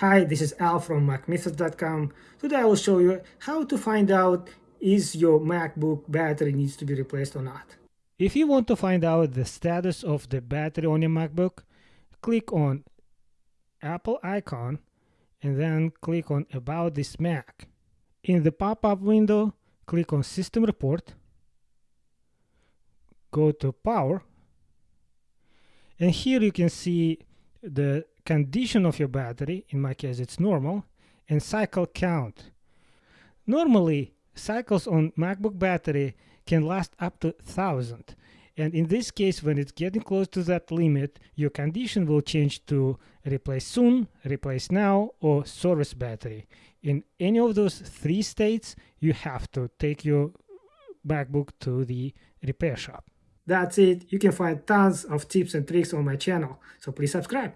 Hi, this is Al from MacMythos.com. Today I will show you how to find out is your MacBook battery needs to be replaced or not. If you want to find out the status of the battery on your MacBook, click on Apple icon and then click on About this Mac. In the pop-up window, click on System Report, go to Power, and here you can see the condition of your battery, in my case it's normal, and cycle count. Normally, cycles on MacBook battery can last up to 1000 and in this case when it's getting close to that limit your condition will change to replace soon, replace now or service battery. In any of those three states you have to take your MacBook to the repair shop. That's it. You can find tons of tips and tricks on my channel, so please subscribe.